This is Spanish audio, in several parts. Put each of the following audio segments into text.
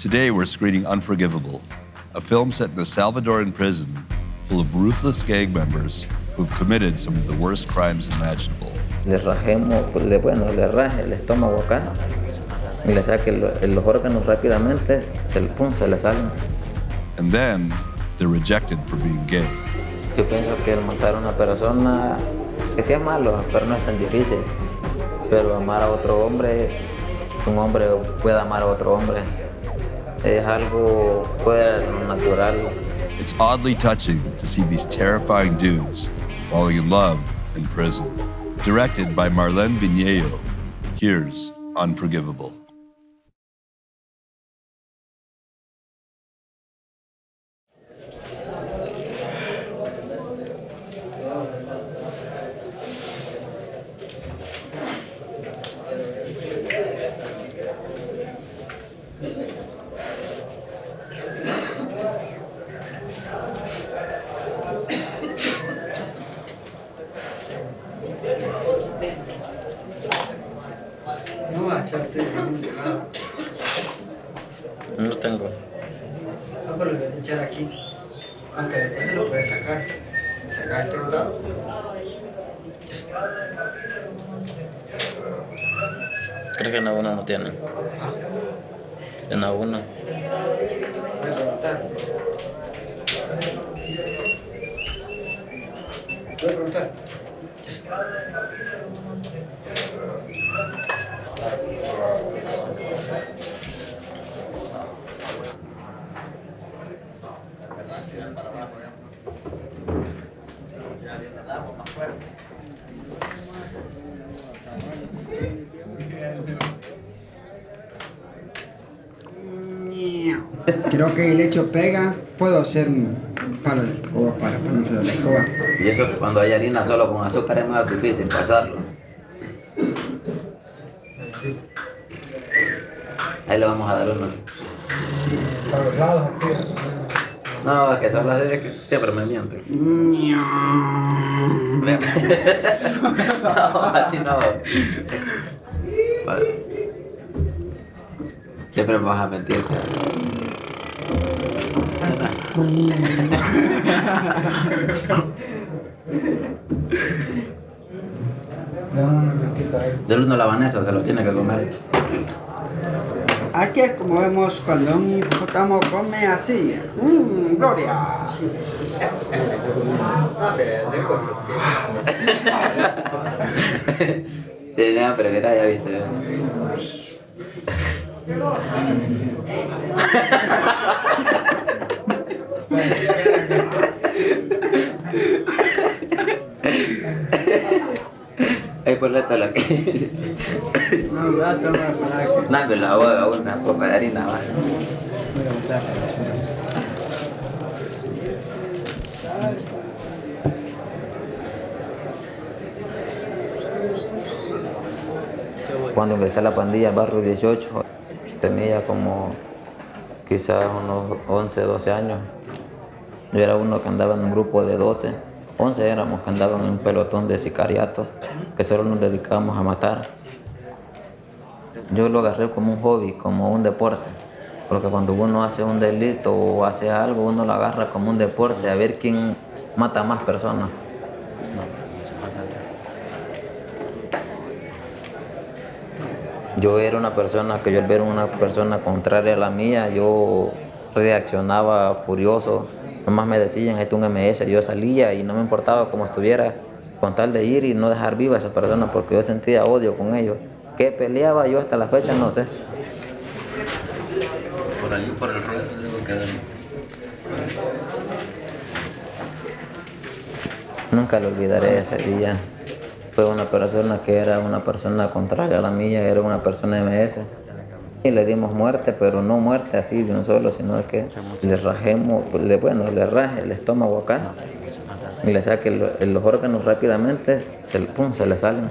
Today we're screening Unforgivable, a film set in a Salvadoran prison full of ruthless gang members who've committed some of the worst crimes imaginable. Le rajemos, le, bueno, le raje el estómago acá y le saque los órganos rápidamente, se, pum, se le salen. And then they're rejected for being gay. Yo pienso que el matar a una persona, que sí es malo, pero no es tan difícil. Pero amar a otro hombre, un hombre puede amar a otro hombre, It's oddly touching to see these terrifying dudes falling in love in prison. Directed by Marlene Viñedo, here's Unforgivable. Creo que el hecho pega, puedo hacer un palo de escoba para ponérselo a la escoba. Y eso que cuando hay harina solo con azúcar es más difícil pasarlo. Ahí le vamos a dar uno. No, es que son las de que siempre me mienten. no, así no. Vale. Siempre me vas a mentir. Del uno la Vanessa se lo tiene que comer. Aquí es como vemos cuando un hipopótamo come así. ¡Mmm, gloria! Tiene hambre, mira, ya viste. Ponle todo lo que. No, voy a tomar para que... No, pero la hago una copa de harina. Voy a botar la basura. Cuando ingresé a la pandilla Barrio 18, tenía como quizás unos 11, 12 años. Yo era uno que andaba en un grupo de 12, 11 éramos que andaban en un pelotón de sicariatos, que solo nos dedicábamos a matar. Yo lo agarré como un hobby, como un deporte, porque cuando uno hace un delito o hace algo, uno lo agarra como un deporte, a ver quién mata más personas. Yo era una persona que yo al una persona contraria a la mía, yo reaccionaba furioso. Nomás me decían, es un MS, yo salía y no me importaba cómo estuviera, con tal de ir y no dejar viva a esa persona porque yo sentía odio con ellos. ¿Qué peleaba yo hasta la fecha? No sé. Por allí, por el ruedo, digo que... Nunca lo olvidaré ese día. Fue una persona que era una persona contraria a la mía, era una persona MS. Y le dimos muerte, pero no muerte así de un solo, sino que le rajemos, le, bueno, le raje el estómago acá y le saque el- los órganos rápidamente, se, pum, se le salen.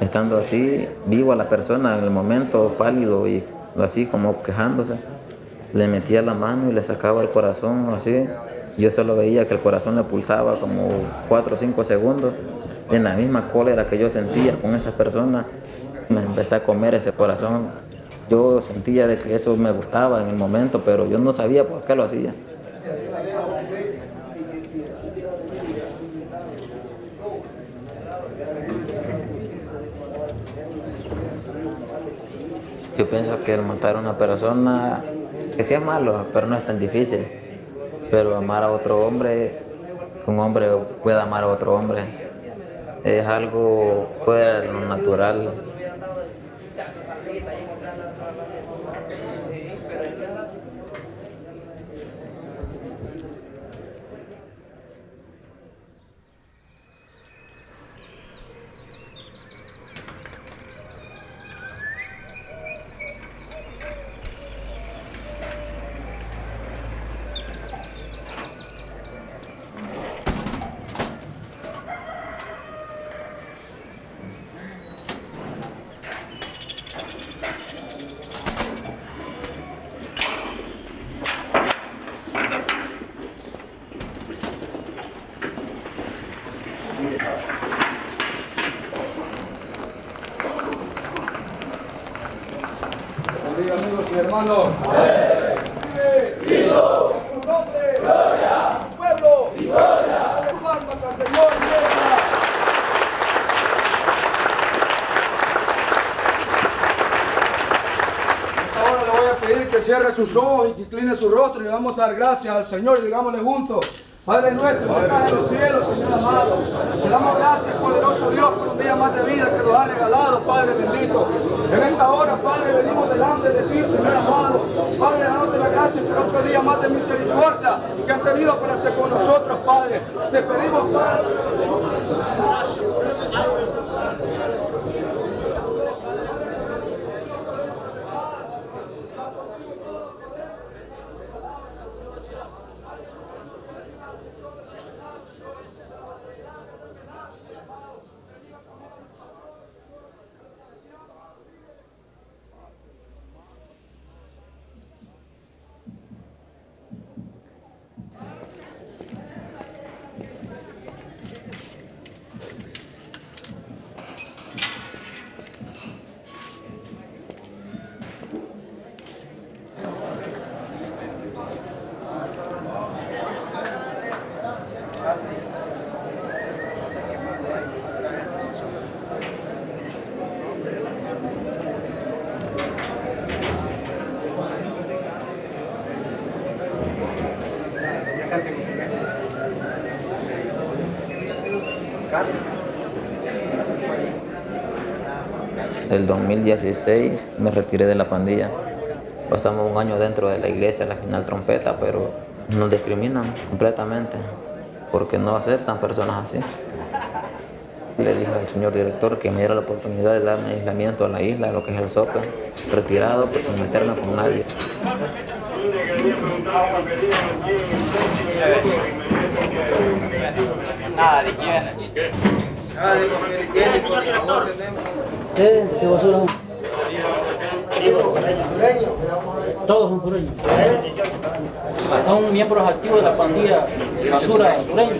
Estando así, vivo a la persona en el momento, pálido y así como quejándose, le metía la mano y le sacaba el corazón así. Yo solo veía que el corazón le pulsaba como 4 o 5 segundos. En la misma cólera que yo sentía con esa persona, me empecé a comer ese corazón. Yo sentía de que eso me gustaba en el momento, pero yo no sabía por qué lo hacía. Yo pienso que el matar a una persona, que sí es malo, pero no es tan difícil. Pero amar a otro hombre, que un hombre pueda amar a otro hombre, es algo fuera de lo natural. Hermanos. iglesia! Ahora le voy a pedir que cierre sus ojos y que incline su rostro y le vamos a dar gracias al Señor y digámosle juntos. Padre nuestro, que estás en los cielos, Señor amado. Te damos gracias, poderoso Dios, por día más de vida que nos ha regalado, Padre bendito. En esta hora, Padre, venimos delante de ti, Señor amado. Padre, dándote la gracia por otro día más de misericordia que has tenido para hacer con nosotros, Padre. Te pedimos, Padre. El 2016 me retiré de la pandilla. Pasamos un año dentro de la iglesia, la final trompeta, pero nos discriminan completamente porque no aceptan personas así. Le dije al señor director que me diera la oportunidad de darme aislamiento a la isla, lo que es el SOPE, retirado, pues sin meterme con nadie. Nada de quién. ¿Qué, qué basura? Todos son sureños. Son miembros activos de la pandilla de basura sureños.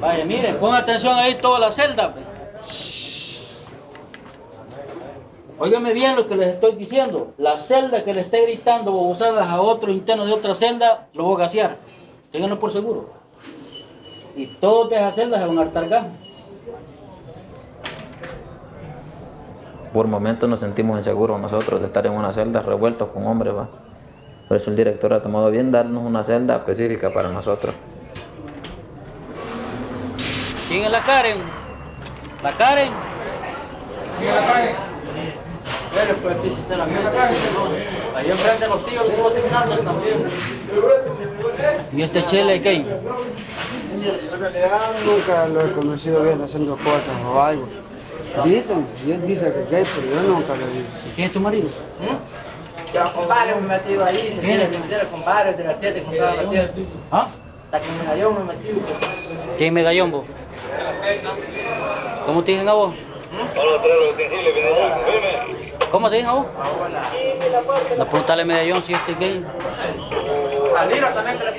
Vaya, miren, pongan atención ahí toda la celda. pues. Óigame bien lo que les estoy diciendo. La celda que le esté gritando bobosadas a otro interno de otra celda, lo voy a gasear. Ténganlo por seguro. Y todos de esas celdas se van a hartar Por momentos nos sentimos inseguros nosotros de estar en una celda revueltos con hombres, va. Por eso el director ha tomado bien darnos una celda específica para nosotros. ¿Quién es la Karen? ¿La Karen? Pero pues sí, sinceramente. Ahí enfrente de los tíos, los estuvo asignando también. ¿Y este chele qué? En realidad nunca lo he conocido bien haciendo cosas o algo. Dicen, ellos dicen que es gay, pero yo nunca lo visto. ¿Quién es tu marido? Yo, compadre, me he metido ahí. Se quiere meter, compadre, de las 7, compadre, de las 7. ¿Ah? Hasta que me cayó, me he metido. ¿Quién es medallón vos? ¿Cómo te dicen a vos? ¿Cómo te dicen a vos? No preguntarle a medallón si este es gay. al libro también que le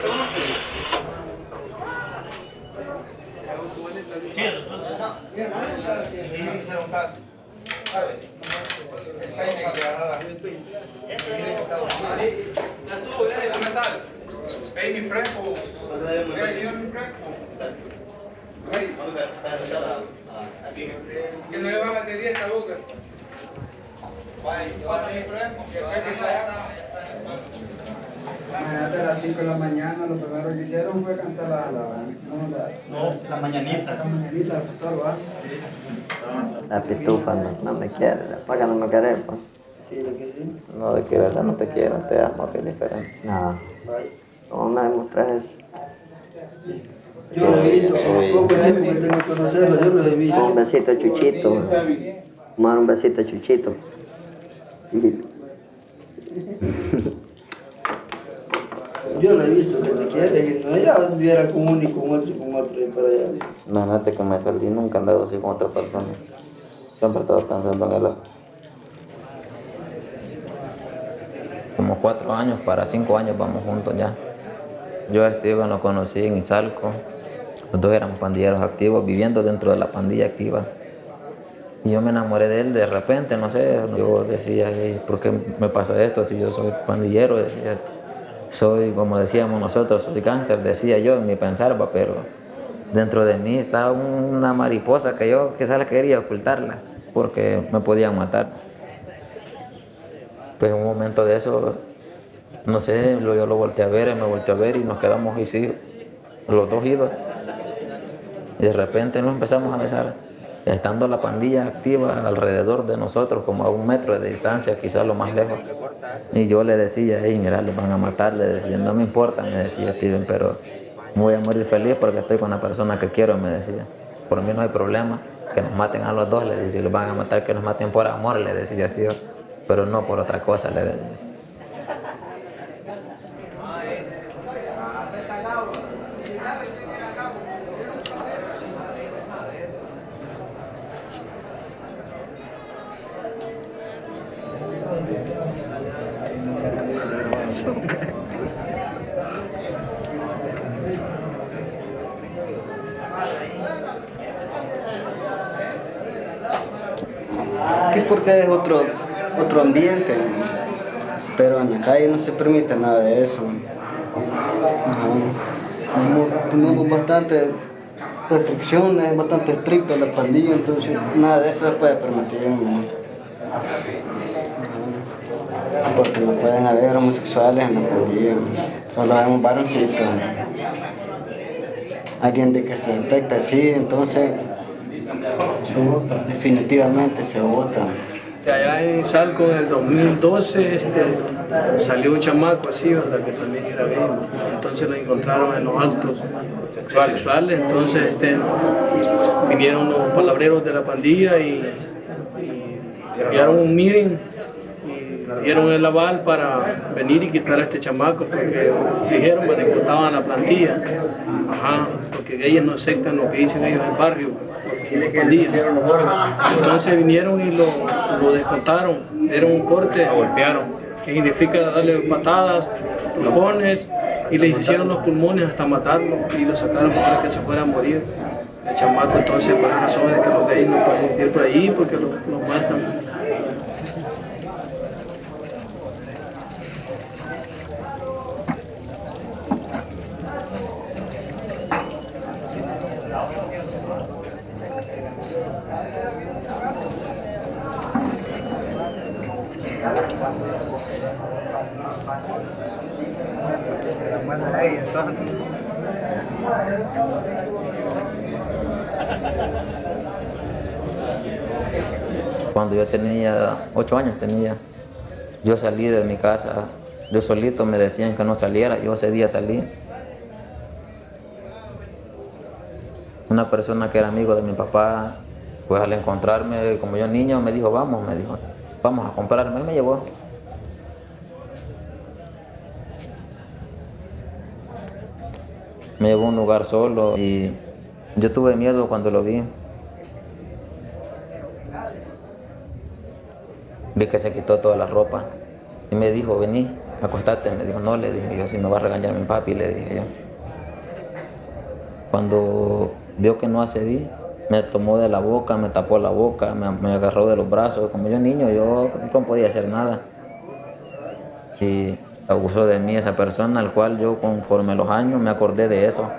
esta boca. Imagínate a las 5 de la mañana, lo primero que hicieron fue cantar la, la, no, la, No, la mañanita. la mañanita del pastor, ¿va? La pitufa no, no me quiere, ¿para qué no me quiere? Pues? Sí, lo que sí. No, de que verdad no te quiero, te amo, que es diferente. No, ¿cómo me demostras eso? Yo lo he visto, poco tiempo que tengo que conocerlo, yo lo he visto. Un besito a Chuchito. Mar un besito a Chuchito. Chuchito. Yo lo he visto que te quiere, y no ella viviera con uno y con otro y con otro y para allá. Imagínate que me salí, nunca he andado así con otra persona. Siempre he estado pensando en él. Como cuatro años, para cinco años vamos juntos ya. Yo a Esteban lo conocí en Izalco. Los dos éramos pandilleros activos, viviendo dentro de la pandilla activa. Y yo me enamoré de él de repente, no sé, yo decía, "Ey, ¿por qué me pasa esto si yo soy pandillero? Decía, soy, como decíamos nosotros, soy gángster, decía yo en mi pensar, pero dentro de mí estaba una mariposa que yo quizás la quería ocultarla, porque me podían matar. Pues en un momento de eso, no sé, yo lo volteé a ver, me volteó a ver y nos quedamos así, los dos idos. Y de repente nos empezamos a besar, estando la pandilla activa alrededor de nosotros, como a un metro de distancia, quizás lo más lejos. Y yo le decía, hey, mira, los van a matar, le decía, no me importa, me decía Steven, pero voy a morir feliz porque estoy con la persona que quiero, me decía. Por mí no hay problema, que nos maten a los dos, le decía, si los van a matar, que nos maten por amor, le decía así pero no por otra cosa, le decía. Sí, porque es otro, otro ambiente, pero en la calle no se permite nada de eso. Ajá. Tenemos- bastante restricciones, bastante estricto la pandilla, entonces nada de eso se puede permitir. Porque no pueden haber homosexuales en la pandilla, solo vemos varoncitos. Alguien de que se detecta así, entonces definitivamente se vota. Allá en Salco en el 2012 este, salió un chamaco así, ¿verdad? Que también era gay. Entonces lo encontraron en los actos sexuales. Entonces este, vinieron los palabreros de la pandilla y, y enviaron un meeting y dieron el aval para venir y quitar a este chamaco porque dijeron pues, que cortaban la plantilla. Ajá, porque ellos no aceptan lo que dicen ellos en el barrio. Pandilla. Entonces vinieron y lo, lo descontaron, dieron un corte, golpearon, que significa darle patadas, pulmones, y le hicieron los pulmones hasta matarlo y lo sacaron para que se fuera a morir. El chamaco entonces por la razón de que los gays no pueden ir por ahí porque los, los matan. Cuando yo tenía ocho años tenía, yo salí de mi casa, yo solito me decían que no saliera, yo ese día salí. Una persona que era amigo de mi papá, pues al encontrarme como yo niño me dijo, vamos, me dijo, vamos a comprarme, él me llevó. Me llevó a un lugar solo y yo tuve miedo cuando lo vi. Vi que se quitó toda la ropa y me dijo, vení, acostate. Me dijo, no, le dije yo, si me va a regañar mi papi, le dije yo. Cuando vio que no accedí, me tomó de la boca, me tapó la boca, me, me agarró de los brazos. Como yo niño, yo no podía hacer nada. Y abusó de mí esa persona, al cual yo conforme los años me acordé de eso.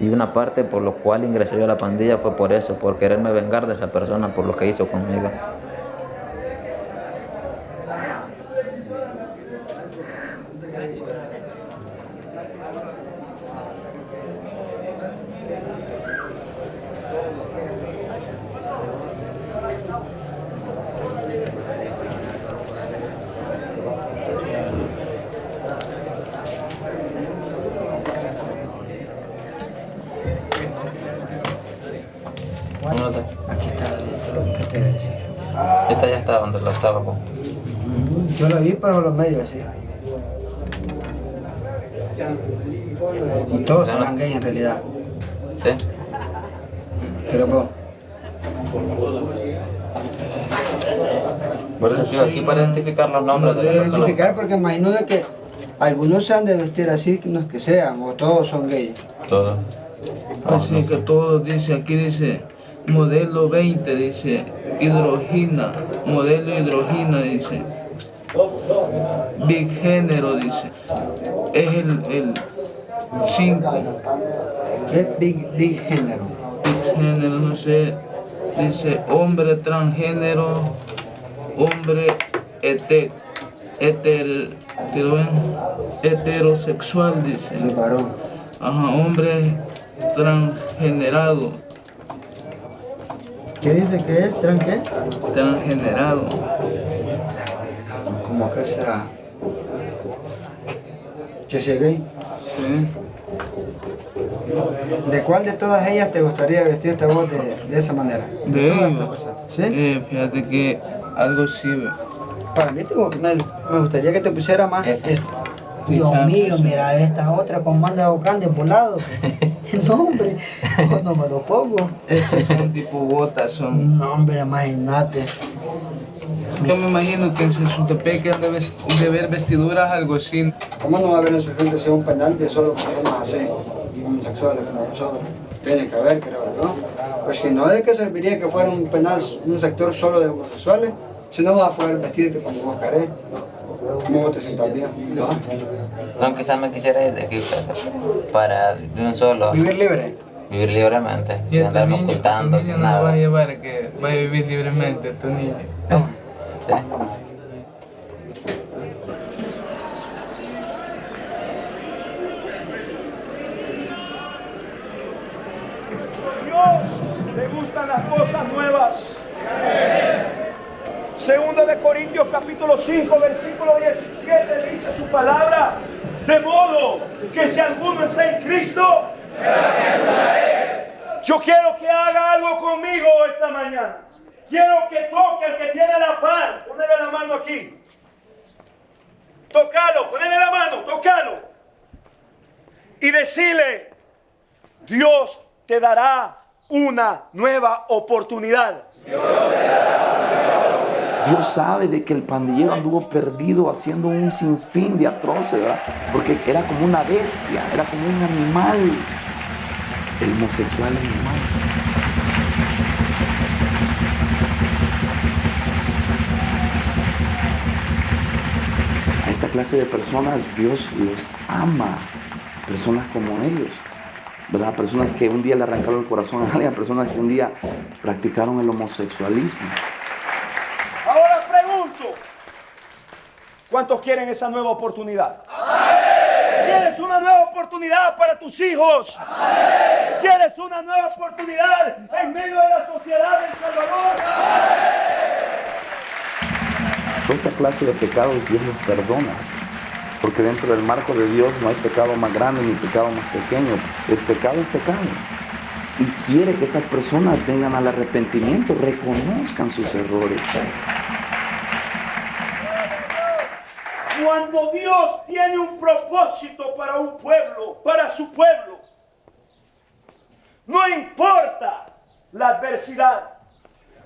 Y una parte por lo cual ingresé yo a la pandilla fue por eso, por quererme vengar de esa persona, por lo que hizo conmigo. Aquí está lo que te decía. Esta ya está donde lo estaba. po. Yo lo vi, pero los medios así. Y todos eran gays en realidad. ¿Sí? Pero pues, Por eso estoy aquí para identificar los nombres de las personas. identificar porque imagino de que algunos se han de vestir así, que no es que sean, o todos son gays. Todo. Así que todo dice, aquí dice modelo 20, dice hidrogina, modelo hidrogina, dice. Big género, dice. Es el 5. ¿Qué big, big género? Big género, no sé. Dice hombre transgénero, hombre ete, ver, heterosexual, dice. El varón. Ajá, hombre transgenerado. ¿Qué dice que es? ¿Tran qué? Transgenerado. ¿Cómo que será? ¿Que sea gay? Sí. ¿De cuál de todas ellas te gustaría vestirte a vos de, de esa manera? De todas ellos. estas personas. ¿Sí? Eh, fíjate que algo sí ve. Para mí me, me gustaría que te pusiera más Esa. Dios mío, mira esta otra con manda de volados. no, hombre, no me lo pongo. Esos son tipo botas, son. No, hombre, imagínate. Yo me imagino que en Sesutepec han de, ver vestiduras algo así. ¿Cómo no va a haber en su gente sea un penal de solo personas así, homosexuales como nosotros? Tiene que haber, creo yo. Pues que no de qué serviría que fuera un penal, un sector solo de homosexuales, si no vas a poder vestirte como vos querés, te sientas bien. ¿no? No, quizás me quisiera ir de aquí para, para de un solo Vivir libre. vivir libremente, Y sin a tu andarme niño, a tu ocultando, sin no lo vas a nada. llevar a que vaya a vivir libremente, tu niño. Sí. Dios le gustan las cosas nuevas. Segunda de Corintios capítulo 5 versículo 17 dice su palabra, de modo que si alguno está en Cristo, yo quiero que haga algo conmigo esta mañana. Quiero que toque al que tiene la par, ponele la mano aquí. Tocalo, ponele la mano, tocalo. Y decirle, Dios te dará una nueva oportunidad. Dios sabe de que el pandillero anduvo perdido haciendo un sinfín de atroces, ¿verdad? Porque era como una bestia, era como un animal. El homosexual animal. A esta clase de personas Dios los ama, personas como ellos. ¿verdad? Personas que un día le arrancaron el corazón a alguien, personas que un día practicaron el homosexualismo. Ahora pregunto, ¿cuántos quieren esa nueva oportunidad? ¿Quieres una nueva oportunidad para tus hijos? ¿Quieres una nueva oportunidad en medio de la sociedad del Salvador? Toda esa clase de pecados Dios los perdona. Porque dentro del marco de Dios no hay pecado más grande ni pecado más pequeño. El pecado es pecado. Y quiere que estas personas vengan al arrepentimiento, reconozcan sus errores. Cuando Dios tiene un propósito para un pueblo, para su pueblo, no importa la adversidad,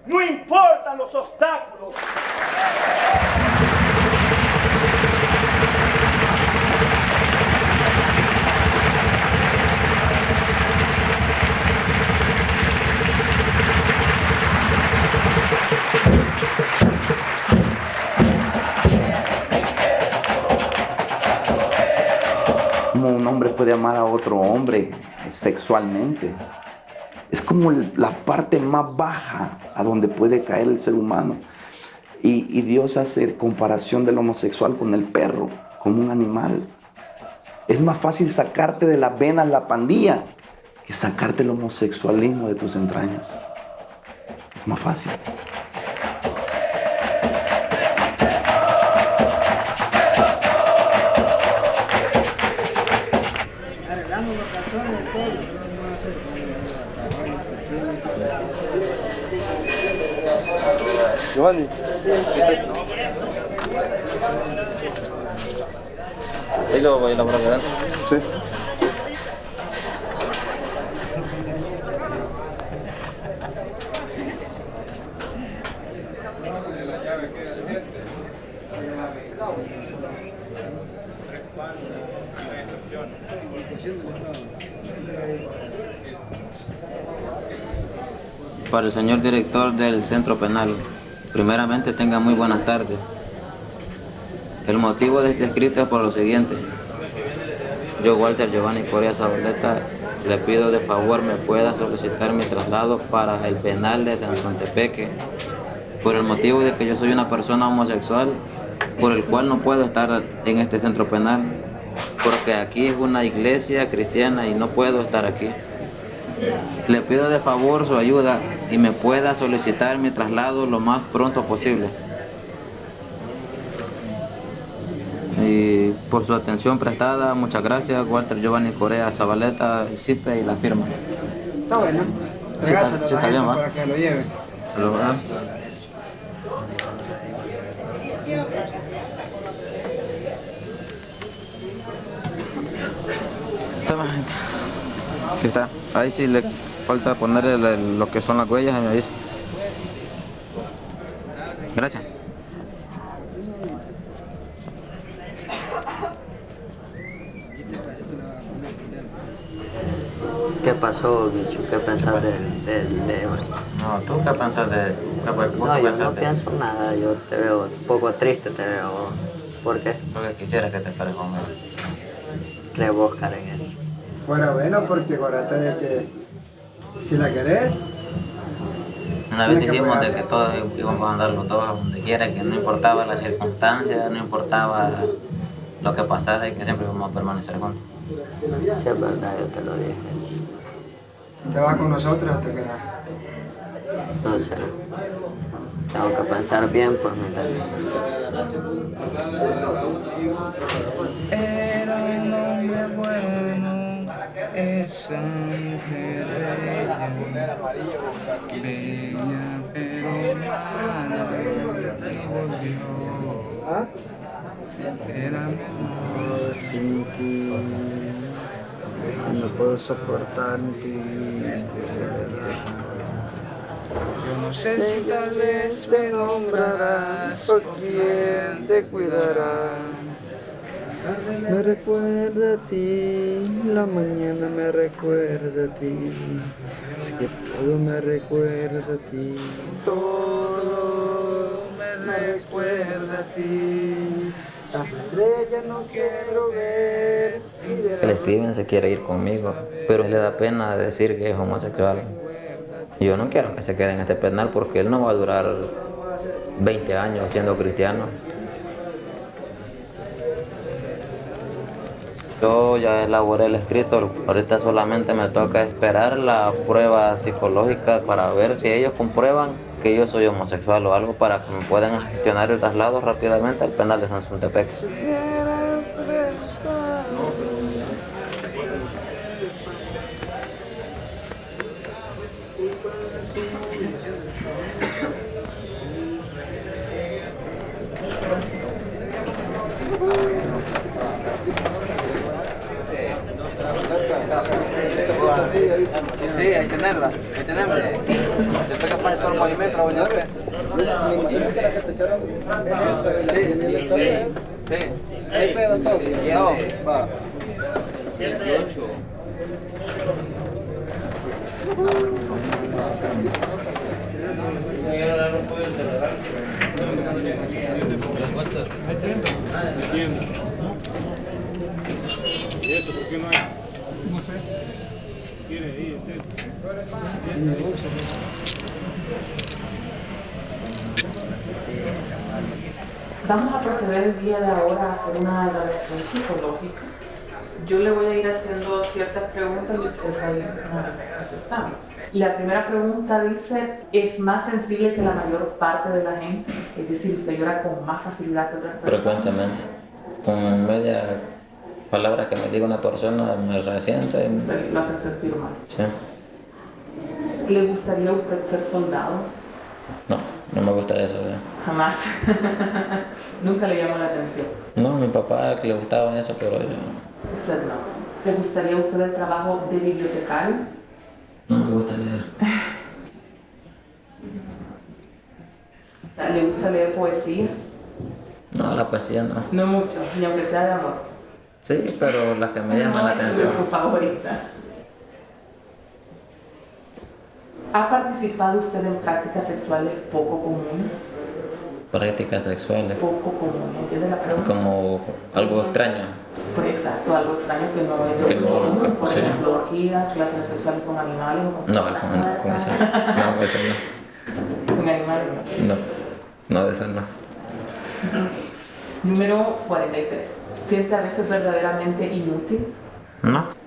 no importan los obstáculos. Como un hombre puede amar a otro hombre sexualmente. Es como la parte más baja a donde puede caer el ser humano. Y, Dios hace comparación del homosexual con el perro, como un animal. Es más fácil sacarte de las venas la pandilla que sacarte el homosexualismo de tus entrañas. Es más fácil. Giovanni. Ahí lo voy a elaborar, ¿verdad? Sí. Para el señor director del centro penal, primeramente tenga muy buenas tardes. El motivo de este escrito es por lo siguiente. Yo, Walter Giovanni Coria Zabaleta, le pido de favor me pueda solicitar mi traslado para el penal de San Tepeque por el motivo de que yo soy una persona homosexual, por el cual no puedo estar en este centro penal, porque aquí es una iglesia cristiana y no puedo estar aquí. Le pido de favor su ayuda y me pueda solicitar mi traslado lo más pronto posible. Y por su atención prestada, muchas gracias, Walter Giovanni Corea Zabaleta, CIPE y la firma. Está bueno. Sí, Regásalo sí, está bien, ¿va? para que lo lleve. Se lo voy a dar. Toma, gente. Aquí está. Ahí sí le falta ponerle le- lo que son las huellas y me dice. Gracias. ¿Qué pasó, bicho? ¿Qué pensás del, Leo? No, ¿tú qué pensás de...? ¿Qué, No, qué yo no de- pienso nada, yo te veo un poco triste, te veo. ¿Por qué? Porque quisiera que te fueras conmigo. ¿Crees vos, Karen, eso? Bueno, bueno, porque acuérdate de que si la querés, Una vez Tienes que dijimos de que todos íbamos a andar los dos a donde quiera, que no importaba la circunstancia, no importaba lo que pasara y que siempre íbamos a permanecer juntos. Si es verdad, yo te lo dije. te vas con nosotros o te quedas. No sé. Tengo que pensar bien, pues, ¿me? Era un hombre bueno, esa mujer bella, pero mala, volvió. Era Oh, sin ti, no puedo soportar ti, este es. Yo no sé si tal vez me nombrarás o quién te cuidará. Me recuerda a ti, la mañana me recuerda a ti, es que todo me recuerda a ti. Todo me recuerda a ti. Las estrellas no quiero ver El Steven se quiere ir conmigo, pero le da pena decir que es homosexual. Yo no quiero que se quede en este penal porque él no va a durar 20 años siendo cristiano. Yo ya elaboré el escrito, ahorita solamente me toca esperar la prueba psicológica para ver si ellos comprueban que yo soy homosexual o algo para que me puedan gestionar el traslado rápidamente al penal de San Ahí tenemos. Después que pone todo el movimiento, voy a ver. Me imagino que la que te echaron es esta, Sí, viene la sí, historia. sí. Hay pedo todo. No. Va. ¿Y eso por qué no hay? No sé. Vamos a proceder el día de ahora a hacer una evaluación psicológica. Yo le voy a ir haciendo ciertas preguntas y usted va a ir contestando. La primera pregunta dice, ¿es más sensible que la mayor parte de la gente? Es decir, usted llora con más facilidad que otras personas. Frecuentemente. Con media palabra que me diga una persona me resiente. Se Lo hacen sentir mal. Sí. ¿Le gustaría a usted ser soldado? No, no me gusta eso. Jamás. Nunca le llamó la atención. No, mi papá le gustaba eso, pero yo Usted no. ¿Le gustaría a usted el trabajo de bibliotecario? no me gusta leer. ¿Le gusta leer poesía? No, la poesía no. No mucho, ni aunque sea de amor. Sí, pero las que me llaman la No, atención. es su favorita. ¿Ha participado usted en prácticas sexuales poco comunes? Prácticas sexuales. Poco comunes, ¿entiende la pregunta? Como algo extraño. Pues exacto, algo extraño que no es Que lo no, común, nunca, por sí. ejemplo, orgías, relaciones sexuales con animales o con No, con, con eso. No, con eso no. Con animales no. No, no, de eso no. Número 43. ¿Siente a veces verdaderamente inútil? No.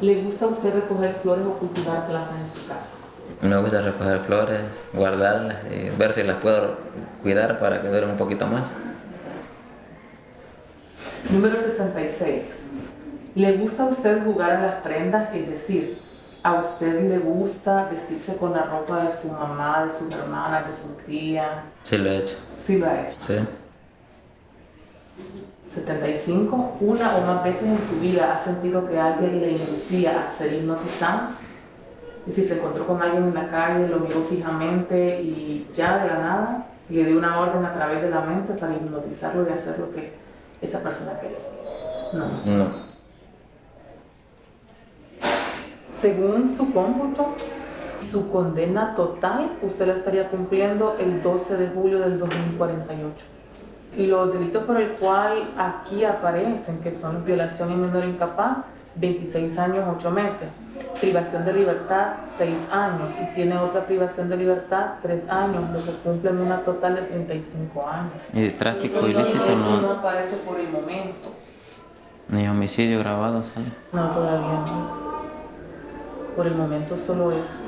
¿Le gusta a usted recoger flores o cultivar plantas en su casa? Me gusta recoger flores, guardarlas y ver si las puedo cuidar para que duren un poquito más. Número 66. ¿Le gusta a usted jugar a las prendas? Es decir, ¿a usted le gusta vestirse con la ropa de su mamá, de sus hermanas, de su tía? Sí lo he hecho. Sí lo ha hecho. Sí. 75. ¿Una o más veces en su vida ha sentido que alguien le inducía a ser hipnotizado? Es decir, se encontró con alguien en la calle, lo miró fijamente y ya de la nada le dio una orden a través de la mente para hipnotizarlo y hacer lo que esa persona quería. No. No. Según su cómputo, su condena total usted la estaría cumpliendo el 12 de julio del 2048. Y los delitos por el cual aquí aparecen, que son violación y menor incapaz, 26 años, 8 meses. Privación de libertad, 6 años. Y tiene otra privación de libertad, 3 años, lo que cumplen una total de 35 años. Y tráfico Eso ilícito no no, aparece por el momento. ni homicidio grabado sale. No, todavía no. Por el momento solo esto.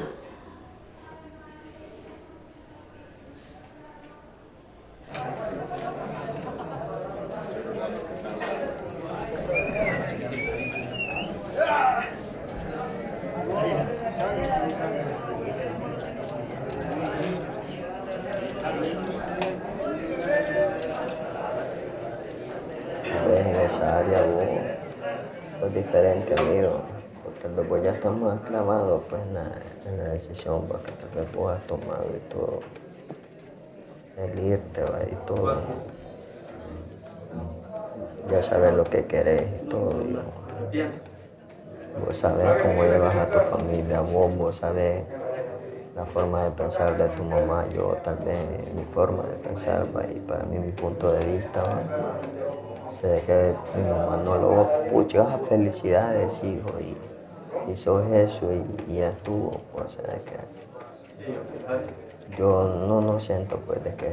Ves en esa área vos sos diferente amigo, porque vos ya estás más clavado pues, en, la, en la decisión pues, que vos has tomado y todo, el irte va, y todo. Ya sabes lo que querés y todo. y vos sabés cómo llevas a tu familia, vos, vos sabés la forma de pensar de tu mamá, yo tal vez mi forma de pensar, va, y para mí mi punto de vista. va. Sé que mi mamá no lo pucha, felicidades, hijo, y, sos eso, y, y estuvo, pues, de que yo no, no siento, pues, de que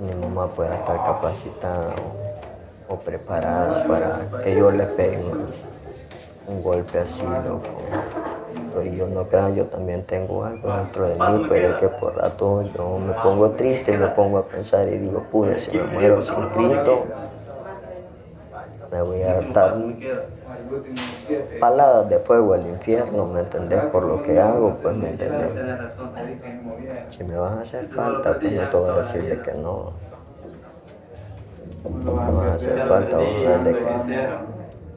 mi mamá pueda estar capacitada o, o preparada para que yo le pegue un, golpe así, loco. Y yo no creo, yo también tengo algo dentro de mí, pero es que por rato yo me pongo triste y me pongo a pensar y digo, pude, si me muero sin Cristo, me voy a hartar. paladas de fuego al infierno, ¿me entendés? Por lo que hago, pues, ¿me entendés? Si me vas a hacer falta, pues no te voy a decir de que no. No me vas a hacer falta, vos de que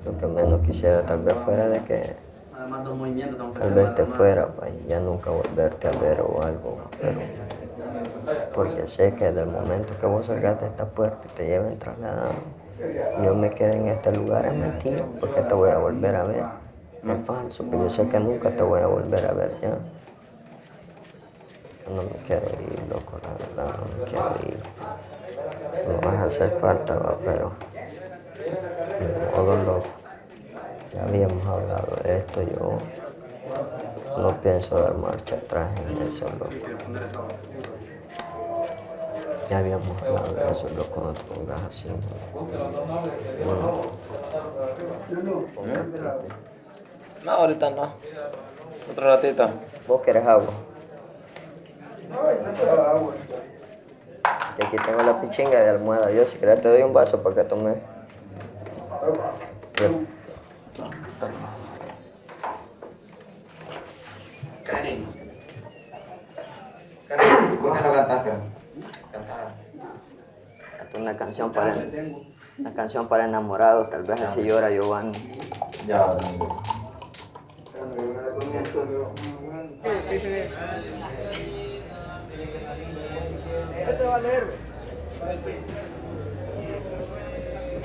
lo que menos quisiera tal vez fuera de que tal vez te fuera y ya nunca volverte a ver o algo, pero porque sé que del momento que vos salgas de esta puerta y te lleven trasladado, yo me quedé en este lugar es mentira, porque te voy a volver a ver. Es falso, pero yo sé que nunca te voy a volver a ver ya. No me quiero ir, loco, la verdad, no me quiero ir. no vas a hacer falta, va, pero... Todo loco. Ya habíamos hablado de esto, yo no pienso dar marcha atrás en eso, loco. Ya habíamos hablado de eso, no te pongas así. Bueno. No, ahorita no. Otro ratito. ¿Vos querés agua? Y aquí tengo la pichinga de almohada. Yo si querés te doy un vaso para que tomes. Karen. Karen, ¿por qué no cantaste? Canta Una canción para una canción para enamorados, tal vez así llora Giovanni. Ya.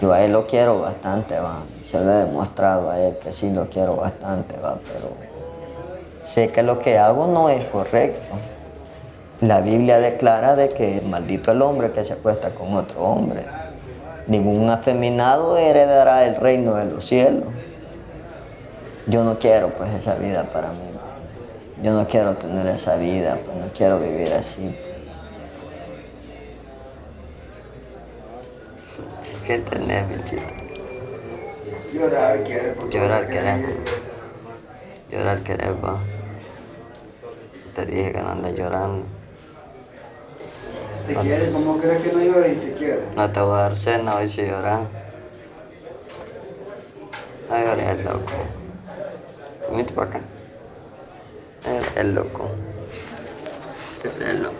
Yo a él lo quiero bastante, va. Se lo he demostrado a él que sí lo quiero bastante, va, pero sé que lo que hago no es correcto. La Biblia declara de que maldito el hombre que se acuesta con otro hombre. Ningún afeminado heredará el reino de los cielos. Yo no quiero pues esa vida para mí. Yo no quiero tener esa vida, pues no quiero vivir así. ¿Qué tenés, bichito? Llorar quiere. porque- Llorar querés. Llorar querés, va. Te dije que no andes llorando. Te quiere, ¿cómo crees que no llora y te quiere? No te voy a dar cena hoy si lloras. No llores, loco. Vente para acá. No llores, loco. No llores, loco.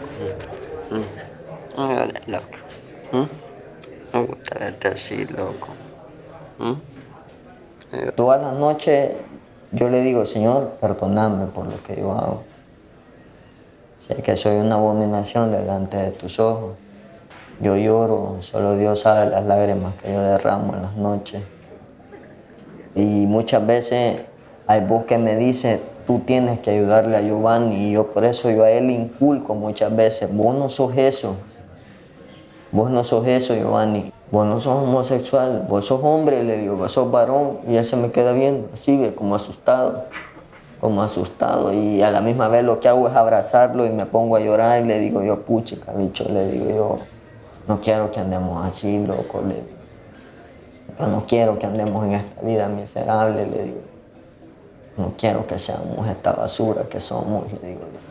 Mm. No llores, loco. ¿Mm? Me gusta verte así, loco. ¿Mm? Todas las noches yo le digo, Señor, perdóname por lo que yo hago. Sé que soy una abominación delante de tus ojos. Yo lloro, solo Dios sabe las lágrimas que yo derramo en las noches. Y muchas veces hay voz que me dice, tú tienes que ayudarle a Giovanni. Y yo por eso yo a él inculco muchas veces, vos no sos eso. Vos no sos eso, Giovanni. Vos no sos homosexual, vos sos hombre, le digo, vos sos varón. Y él se me queda viendo, así, como asustado, como asustado. Y a la misma vez lo que hago es abrazarlo y me pongo a llorar y le digo yo, puchica, bicho, le digo yo, no quiero que andemos así, loco, le digo. Yo no quiero que andemos en esta vida miserable, le digo. No quiero que seamos esta basura que somos, le digo yo.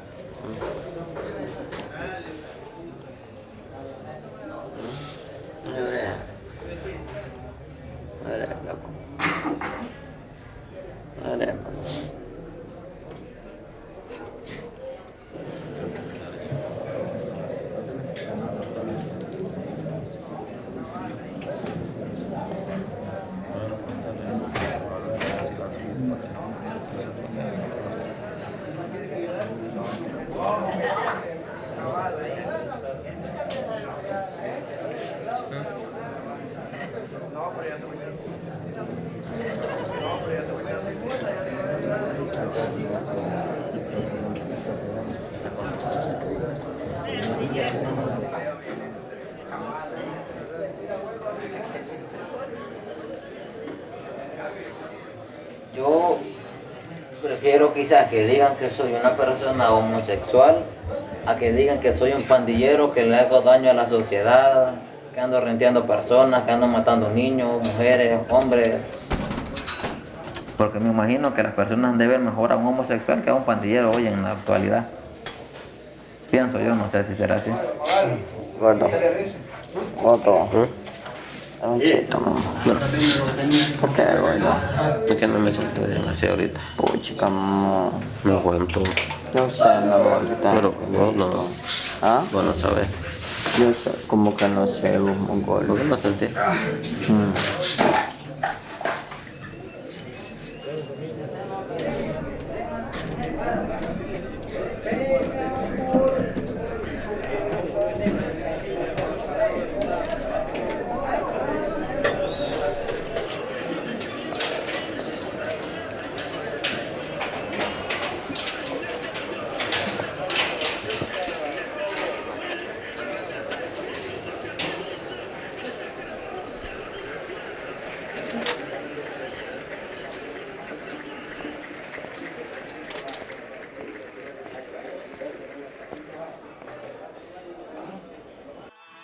Yo prefiero quizás que digan que soy una persona homosexual a que digan que soy un pandillero que le hago daño a la sociedad, que ando renteando personas, que ando matando niños, mujeres, hombres. Porque me imagino que las personas han de ver mejor a un homosexual que a un pandillero hoy en la actualidad. Pienso yo, no sé si será así. Gordo. Gordo. Un chito, mamá. ¿Por qué, gordo? Es que no me siento bien así ahorita. Puchica, mamá. Me aguanto. Yo sé, mi amor, Pero vos no. ¿Ah? Vos no sabes. Yo sé, como que no sé, vos, mongol. ¿Por qué no sentís? Mm.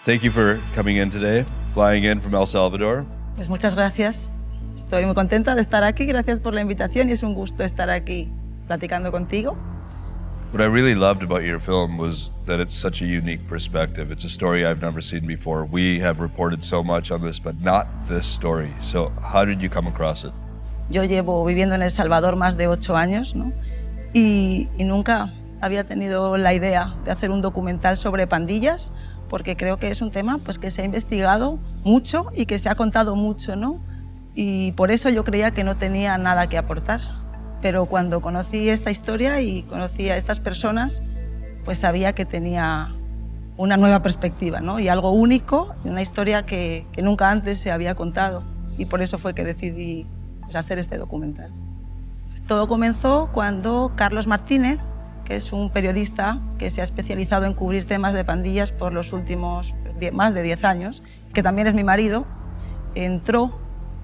Thank you for coming in today, flying in from El Salvador. Pues muchas gracias. Estoy muy contenta de estar aquí. Gracias por la invitación y es un gusto estar aquí platicando contigo. What I really loved about your film was that it's such a unique perspective. It's a story I've never seen before. We have reported so much on this, but not this story. So, how did you come across it? Yo llevo viviendo en El Salvador más de ocho años ¿no? y, y nunca había tenido la idea de hacer un documental sobre pandillas porque creo que es un tema pues, que se ha investigado mucho y que se ha contado mucho, ¿no? Y por eso yo creía que no tenía nada que aportar. Pero cuando conocí esta historia y conocí a estas personas, pues sabía que tenía una nueva perspectiva ¿no? y algo único, una historia que, que, nunca antes se había contado. Y por eso fue que decidí pues, hacer este documental. Todo comenzó cuando Carlos Martínez, que es un periodista que se ha especializado en cubrir temas de pandillas por los últimos más de 10 años, que también es mi marido, entró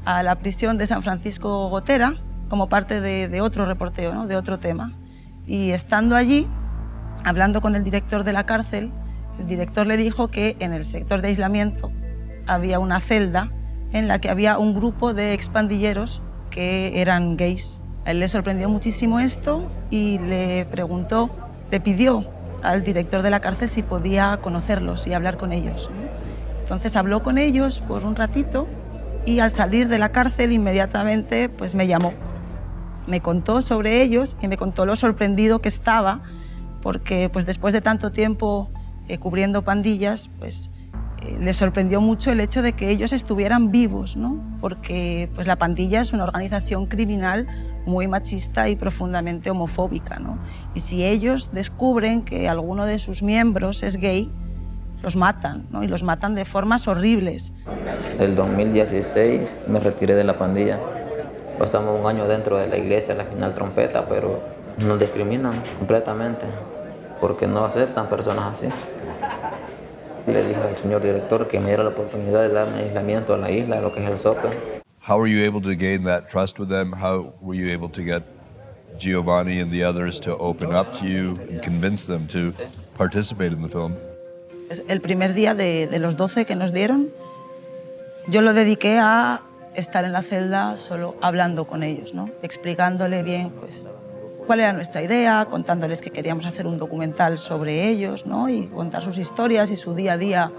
a la prisión de San Francisco Gotera como parte de, otro reporteo, de otro tema. Y estando allí, hablando con el director de la cárcel, el director le dijo que en el sector de aislamiento había una celda en la que había un grupo de expandilleros que eran gays. A él le sorprendió muchísimo esto y le preguntó, le pidió al director de la cárcel si podía conocerlos y hablar con ellos. Entonces habló con ellos por un ratito y al salir de la cárcel inmediatamente pues me llamó me contó sobre ellos y me contó lo sorprendido que estaba porque pues después de tanto tiempo eh, cubriendo pandillas, pues eh, le sorprendió mucho el hecho de que ellos estuvieran vivos, ¿no? porque pues la pandilla es una organización criminal muy machista y profundamente homofóbica. ¿no? Y si ellos descubren que alguno de sus miembros es gay, los matan, ¿no? y los matan de formas horribles. El 2016 me retiré de la pandilla Pasamos un año dentro de la iglesia, la final trompeta, pero nos discriminan completamente porque no aceptan personas así. Le dije al señor director que me diera la oportunidad de darme aislamiento a la isla, lo que es el SOPE. How were you able to gain that trust with them? How were you able to get Giovanni and the others to open up to you and convince them to participate in the film? El primer día de, de los 12 que nos dieron, yo lo dediqué a estar en la celda solo hablando con ellos, ¿no? explicándole bien pues, cuál era nuestra idea, contándoles que queríamos hacer un documental sobre ellos ¿no? y contar sus historias y su día a día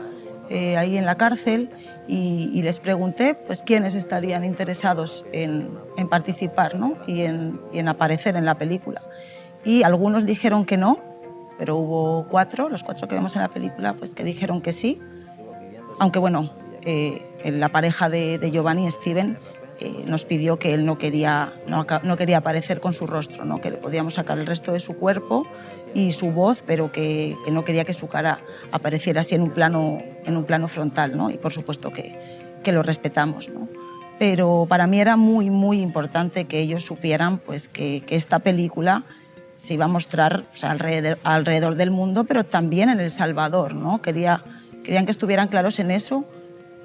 eh, ahí en la cárcel y, y, les pregunté pues, quiénes estarían interesados en, en participar ¿no? y, en, y en aparecer en la película. Y algunos dijeron que no, pero hubo cuatro, los cuatro que vemos en la película, pues que dijeron que sí, aunque bueno, eh, la pareja de, de Giovanni, Steven, eh, nos pidió que él no quería, no, quería aparecer con su rostro, ¿no? que le podíamos sacar el resto de su cuerpo y su voz, pero que, no quería que su cara apareciera así en un plano, en un plano frontal, ¿no? y por supuesto que, que lo respetamos. ¿no? Pero para mí era muy, muy importante que ellos supieran pues, que, esta película se iba a mostrar alrededor, alrededor, del mundo, pero también en El Salvador. ¿no? Quería, querían que estuvieran claros en eso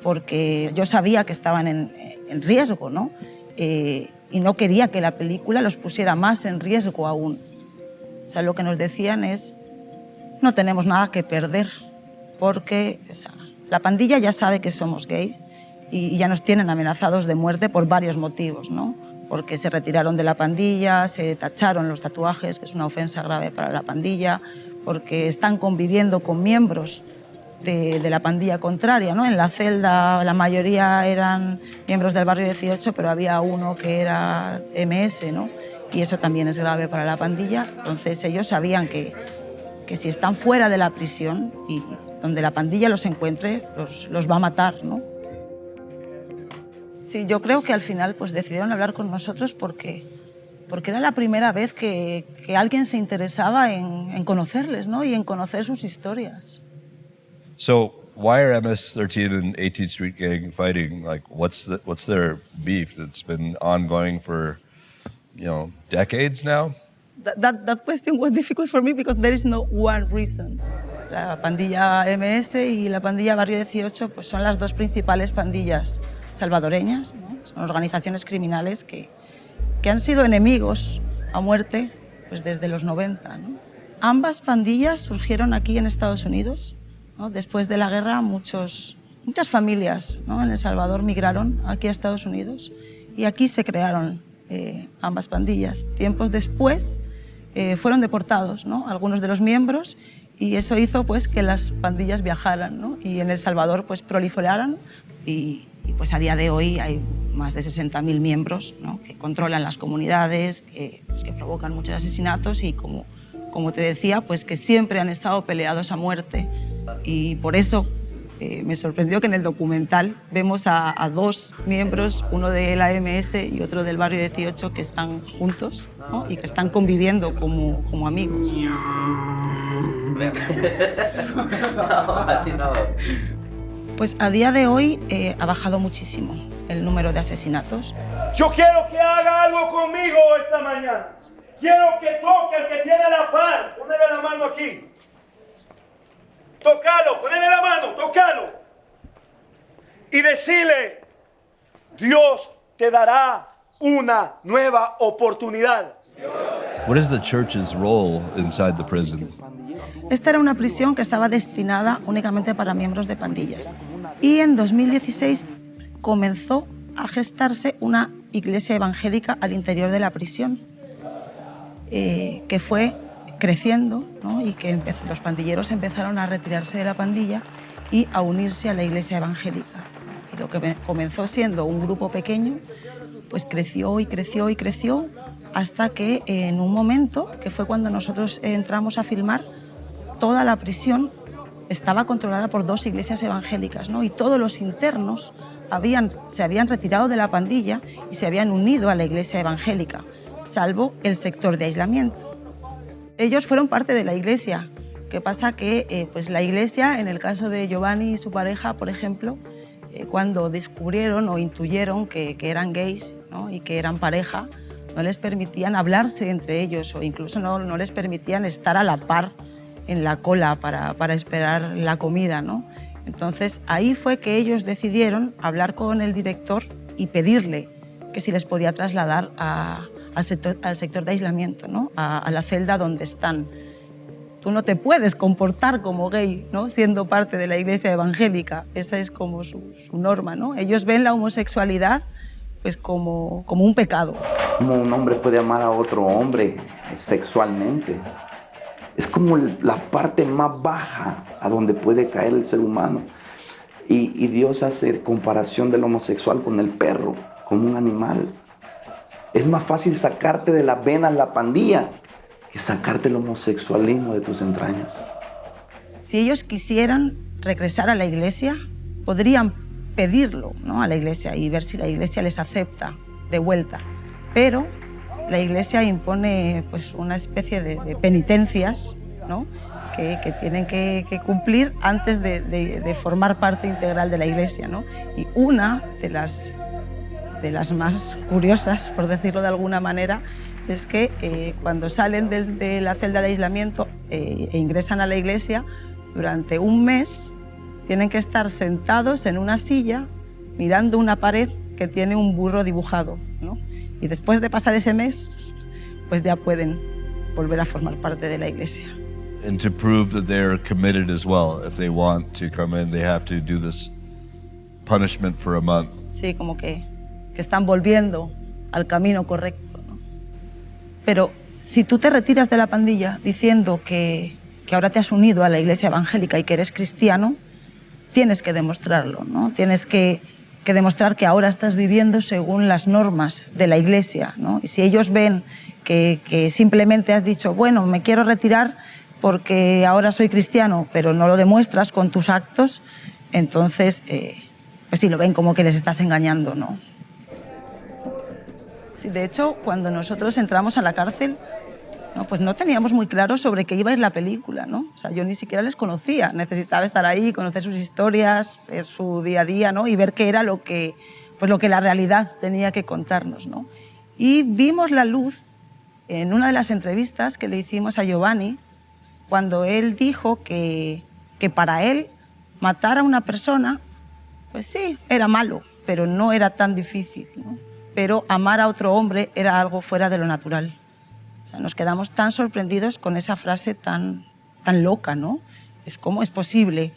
porque yo sabía que estaban en, en riesgo, ¿no? Eh, y no quería que la película los pusiera más en riesgo aún. O sea, lo que nos decían es, no tenemos nada que perder, porque o sea, la pandilla ya sabe que somos gays y, ya nos tienen amenazados de muerte por varios motivos, ¿no? Porque se retiraron de la pandilla, se tacharon los tatuajes, que es una ofensa grave para la pandilla, porque están conviviendo con miembros de, la pandilla contraria. ¿no? En la celda la mayoría eran miembros del barrio 18, pero había uno que era MS, ¿no? y eso también es grave para la pandilla. Entonces ellos sabían que, que si están fuera de la prisión y donde la pandilla los encuentre, los, los va a matar. ¿no? Sí, yo creo que al final pues, decidieron hablar con nosotros porque, porque era la primera vez que, que alguien se interesaba en, en conocerles ¿no? y en conocer sus historias. So why are MS-13 and 18th Street Gang fighting? Like, what's the, what's their beef that's been ongoing for, you know, decades now? That, that, that question was difficult for me because there is no one reason. La pandilla MS y la pandilla Barrio 18 pues son las dos principales pandillas salvadoreñas, son organizaciones criminales que, que han sido enemigos a muerte pues desde los 90. ¿no? Ambas pandillas surgieron aquí en Estados Unidos ¿no? Después de la guerra, muchos, muchas familias ¿no? en El Salvador migraron aquí a Estados Unidos y aquí se crearon eh, ambas pandillas. Tiempos después eh, fueron deportados ¿no? algunos de los miembros y eso hizo pues, que las pandillas viajaran ¿no? y en El Salvador pues, proliferaran y, y, pues, a día de hoy hay más de 60.000 miembros ¿no? que controlan las comunidades, que, pues, que provocan muchos asesinatos y como, como te decía, pues que siempre han estado peleados a muerte y por eso eh, me sorprendió que en el documental vemos a, dos miembros, uno de la AMS y otro del barrio 18, que están juntos y que están conviviendo como, como amigos. Pues a día de hoy eh, ha bajado muchísimo el número de asesinatos. Yo quiero que haga algo conmigo esta mañana. Quiero que toque al que tiene la par. Ponele la mano aquí. Tocalo, ponele la mano, tocalo. Y decirle, Dios te dará una nueva oportunidad. What is the church's role inside the prison? Esta era una prisión que estaba destinada únicamente para miembros de pandillas. Y en 2016 comenzó a gestarse una iglesia evangélica al interior de la prisión, eh, que fue creciendo y que los pandilleros empezaron a retirarse de la pandilla y a unirse a la iglesia evangélica. Y lo que comenzó siendo un grupo pequeño, pues creció y creció y creció hasta que en un momento, que fue cuando nosotros entramos a filmar, toda la prisión estaba controlada por dos iglesias evangélicas y todos los internos se habían retirado de la pandilla y se habían unido a la iglesia evangélica, salvo el sector de aislamiento. Ellos fueron parte de la iglesia. ¿Qué pasa? Que eh, pues la iglesia, en el caso de Giovanni y su pareja, por ejemplo, eh, cuando descubrieron o intuyeron que, que eran gays ¿no? y que eran pareja, no les permitían hablarse entre ellos o incluso no, no les permitían estar a la par en la cola para, para esperar la comida. ¿no? Entonces ahí fue que ellos decidieron hablar con el director y pedirle que si les podía trasladar a, al sector, al sector de aislamiento, ¿no? a, a, la celda donde están. Tú no te puedes comportar como gay, ¿no? siendo parte de la iglesia evangélica. Esa es como su, su norma. ¿no? Ellos ven la homosexualidad pues, como, como un pecado. ¿Cómo un hombre puede amar a otro hombre sexualmente? Es como la parte más baja a donde puede caer el ser humano. Y, y Dios hace comparación del homosexual con el perro, como un animal. Es más fácil sacarte de las venas la pandilla que sacarte el homosexualismo de tus entrañas. Si ellos quisieran regresar a la iglesia, podrían pedirlo ¿no? a la iglesia y ver si la iglesia les acepta de vuelta. Pero la iglesia impone pues, una especie de, penitencias ¿no? que, tienen que, cumplir antes de, de, de, formar parte integral de la iglesia. ¿no? Y una de las de las más curiosas, por decirlo de alguna manera, es que eh, cuando salen de, de, la celda de aislamiento eh, e ingresan a la iglesia, durante un mes tienen que estar sentados en una silla mirando una pared que tiene un burro dibujado. ¿no? Y después de pasar ese mes, pues ya pueden volver a formar parte de la iglesia. And to prove that they're committed as well, if they want to come in, they have to do this punishment for a month. Sí, como que que están volviendo al camino correcto. ¿no? Pero si tú te retiras de la pandilla diciendo que, que, ahora te has unido a la iglesia evangélica y que eres cristiano, tienes que demostrarlo, ¿no? Tienes que, que demostrar que ahora estás viviendo según las normas de la iglesia, ¿no? Y si ellos ven que, que simplemente has dicho, bueno, me quiero retirar porque ahora soy cristiano, pero no lo demuestras con tus actos, entonces, eh, pues sí, lo ven como que les estás engañando, ¿no? De hecho, cuando nosotros entramos a la cárcel, no, pues no teníamos muy claro sobre qué iba a ir la película, ¿no? O sea, yo ni siquiera les conocía. Necesitaba estar ahí, conocer sus historias, ver su día a día, ¿no? Y ver qué era lo que, pues lo que la realidad tenía que contarnos, ¿no? Y vimos la luz en una de las entrevistas que le hicimos a Giovanni, cuando él dijo que, que para él matar a una persona, pues sí, era malo, pero no era tan difícil, ¿no? Pero amar a otro hombre era algo fuera de lo natural. O sea, nos quedamos tan sorprendidos con esa frase tan, tan loca, ¿no? Es cómo es posible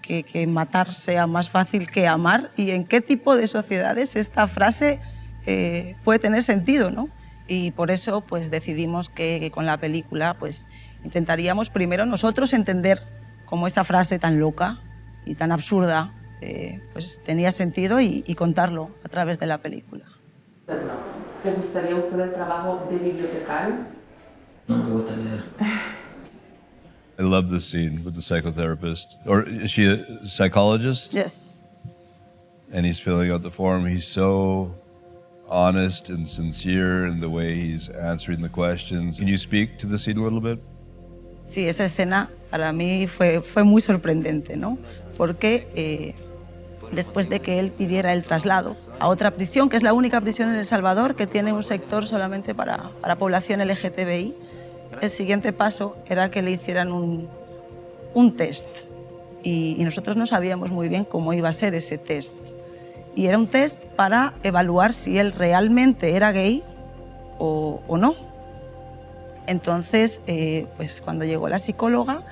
que, que matar sea más fácil que amar y en qué tipo de sociedades esta frase eh, puede tener sentido, ¿no? Y por eso pues decidimos que, que, con la película pues intentaríamos primero nosotros entender cómo esa frase tan loca y tan absurda eh, pues tenía sentido y, y contarlo a través de la película. ¿Te gustaría usted el trabajo de bibliotecario? No me gusta leer. I love this scene with the psychotherapist. Or is she a psychologist? Yes. And he's filling out the form. He's so honest and sincere in the way he's answering the questions. Can you speak to the scene a little bit? Sí, esa escena para mí fue, fue muy sorprendente, ¿no? Porque eh, después de que él pidiera el traslado a otra prisión, que es la única prisión en El Salvador que tiene un sector solamente para, para población LGTBI, el siguiente paso era que le hicieran un, un test. Y, nosotros no sabíamos muy bien cómo iba a ser ese test. Y era un test para evaluar si él realmente era gay o, o no. Entonces, eh, pues cuando llegó la psicóloga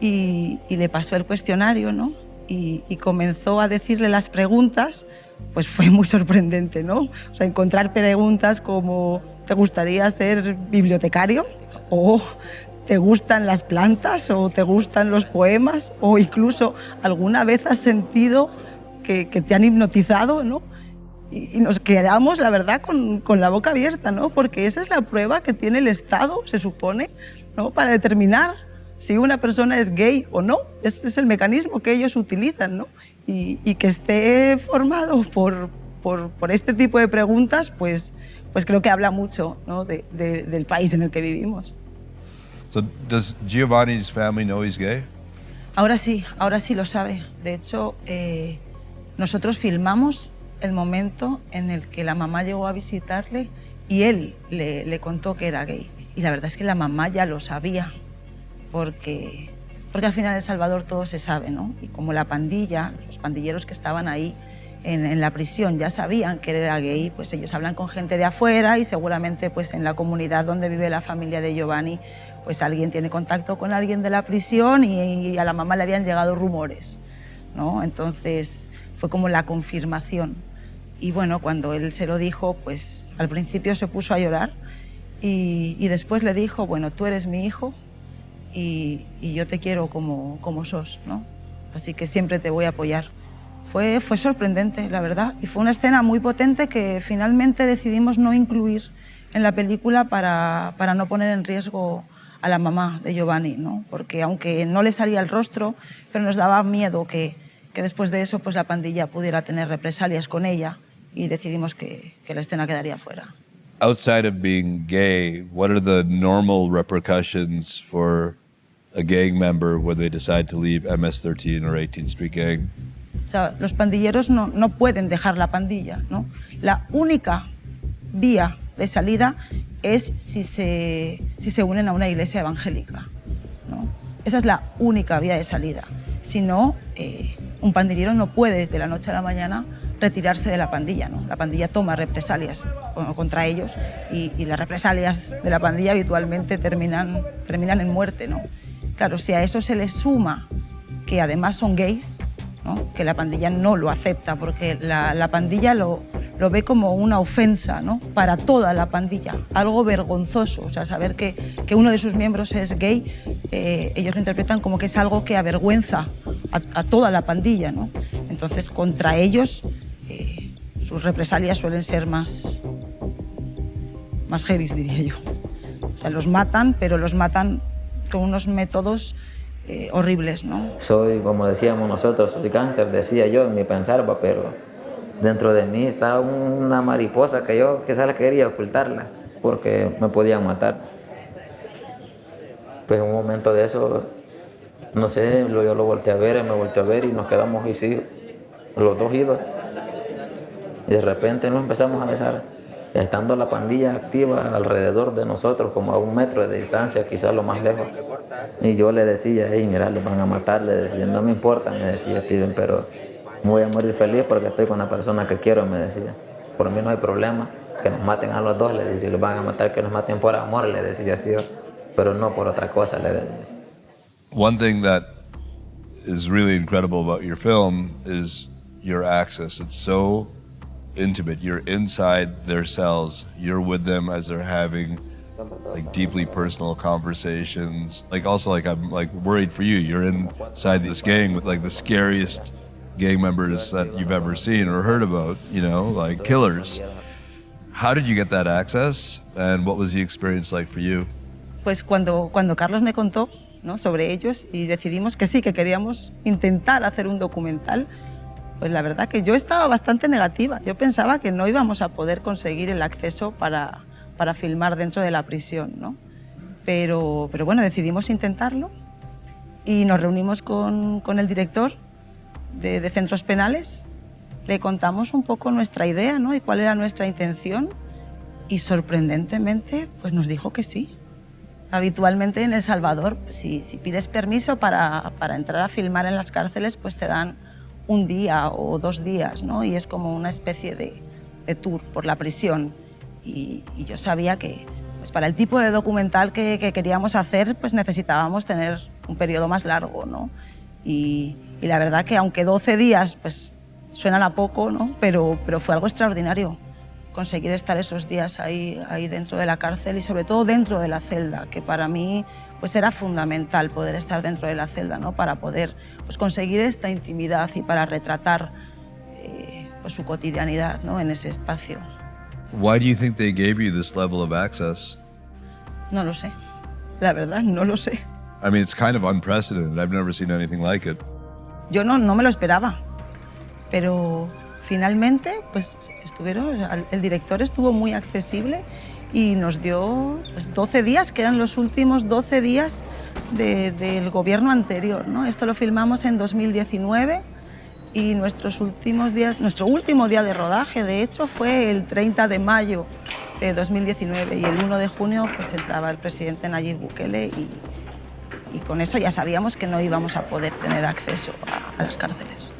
y, y, le pasó el cuestionario, ¿no? Y, y, comenzó a decirle las preguntas, pues fue muy sorprendente, ¿no? O sea, encontrar preguntas como, ¿te gustaría ser bibliotecario? O ¿te gustan las plantas? ¿O te gustan los poemas? O incluso, ¿alguna vez has sentido que, que te han hipnotizado, ¿no? y, nos quedamos, la verdad, con, con, la boca abierta, ¿no? Porque esa es la prueba que tiene el Estado, se supone, ¿no? Para determinar si una persona es gay o no. Ese es el mecanismo que ellos utilizan, ¿no? Y, y que esté formado por, por, por, este tipo de preguntas, pues, pues creo que habla mucho ¿no? de, de, del país en el que vivimos. So, does Giovanni's family know he's gay? Ahora sí, ahora sí lo sabe. De hecho, eh, nosotros filmamos el momento en el que la mamá llegó a visitarle y él le, le, contó que era gay. Y la verdad es que la mamá ya lo sabía, porque, porque al final en El Salvador todo se sabe, ¿no? Y como la pandilla, los pandilleros que estaban ahí en, en, la prisión ya sabían que era gay, pues ellos hablan con gente de afuera y seguramente pues en la comunidad donde vive la familia de Giovanni, pues alguien tiene contacto con alguien de la prisión y, y a la mamá le habían llegado rumores, ¿no? Entonces fue como la confirmación. Y bueno, cuando él se lo dijo, pues al principio se puso a llorar y, y después le dijo, bueno, tú eres mi hijo y, y, yo te quiero como, como sos, ¿no? Así que siempre te voy a apoyar. Fue, fue sorprendente, la verdad, y fue una escena muy potente que finalmente decidimos no incluir en la película para, para no poner en riesgo a la mamá de Giovanni, ¿no? Porque aunque no le salía el rostro, pero nos daba miedo que, que después de eso pues la pandilla pudiera tener represalias con ella y decidimos que, que, la escena quedaría fuera. Outside of being gay, what are the normal repercussions for a gang member when they decide to leave MS-13 or 18th Street Gang? O sea, los pandilleros no, no pueden dejar la pandilla, ¿no? La única vía de salida es si se, si se unen a una iglesia evangélica, ¿no? Esa es la única vía de salida. Si no, eh, un pandillero no puede de la noche a la mañana retirarse de la pandilla. ¿no? La pandilla toma represalias contra ellos y, y, las represalias de la pandilla habitualmente terminan, terminan en muerte. ¿no? Claro, si a eso se le suma que además son gays, que la pandilla no lo acepta porque la, la pandilla lo, ve como una ofensa para toda la pandilla, algo vergonzoso. O sea, saber que, uno de sus miembros es gay, eh, ellos lo interpretan como que es algo que avergüenza a, toda la pandilla. Entonces, contra ellos eh, sus represalias suelen ser más, más heavy, diría yo. O sea, los matan, pero los matan con unos métodos eh, horribles, ¿no? Soy, como decíamos nosotros, soy gánster, decía yo en mi pensar, pero dentro de mí está una mariposa que yo quizás la quería ocultarla, porque me podían matar. Pues en un momento de eso, no sé, yo lo volteé a ver, me volteé a ver y nos quedamos así, los dos idos. Y de repente nos empezamos a besar, estando la pandilla activa alrededor de nosotros, como a un metro de distancia, quizás lo más lejos. Y yo le decía, hey, mira, los van a matar, le decía, no me importa, me decía Steven, pero voy a morir feliz porque estoy con la persona que quiero, me decía. Por mí no hay problema, que nos maten a los dos, le decía, si van a matar, que nos maten por amor, le decía así, pero no por otra cosa, le decía. One thing that is really incredible about your film is your access. It's so intimate. You're inside their cells. You're with them as they're having like deeply personal conversations. Like also like I'm like worried for you. You're inside this gang with like the scariest gang members that you've ever seen or heard about, you know, like killers. How did you get that access and what was the experience like for you? Pues cuando, cuando Carlos me contó ¿no? sobre ellos y decidimos que sí, que queríamos intentar hacer un documental, pues la verdad que yo estaba bastante negativa. Yo pensaba que no íbamos a poder conseguir el acceso para, para filmar dentro de la prisión, ¿no? Pero, pero bueno, decidimos intentarlo y nos reunimos con, con el director de, de, centros penales, le contamos un poco nuestra idea ¿no? y cuál era nuestra intención y sorprendentemente pues nos dijo que sí. Habitualmente en El Salvador, si, si pides permiso para, para entrar a filmar en las cárceles, pues te dan un día o dos días, ¿no? Y es como una especie de, de tour por la prisión. Y, yo sabía que pues para el tipo de documental que, que, queríamos hacer, pues necesitábamos tener un periodo más largo, ¿no? Y, y, la verdad que aunque 12 días, pues suenan a poco, ¿no? Pero, pero fue algo extraordinario conseguir estar esos días ahí, ahí dentro de la cárcel y sobre todo dentro de la celda, que para mí pues era fundamental poder estar dentro de la celda, ¿no? para poder pues, conseguir esta intimidad y para retratar eh, pues, su cotidianidad ¿no? en ese espacio. Why do you think they gave you this level of access? No lo sé. La verdad, no lo sé. I mean, it's kind of unprecedented. I've never seen anything like it. Yo no, no me lo esperaba, pero finalmente, pues estuvieron, el director estuvo muy accesible y nos dio pues, 12 días, que eran los últimos 12 días de, del gobierno anterior. ¿no? Esto lo filmamos en 2019 y nuestros últimos días, nuestro último día de rodaje, de hecho, fue el 30 de mayo de 2019 y el 1 de junio pues entraba el presidente Nayib Bukele y, y con eso ya sabíamos que no íbamos a poder tener acceso a, a las cárceles.